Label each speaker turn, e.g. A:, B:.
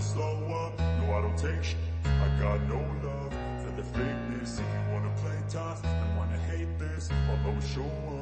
A: never slow up, no I don't take sh. I got no love for the fakeness. If you wanna play tough and wanna hate this. I'll always show up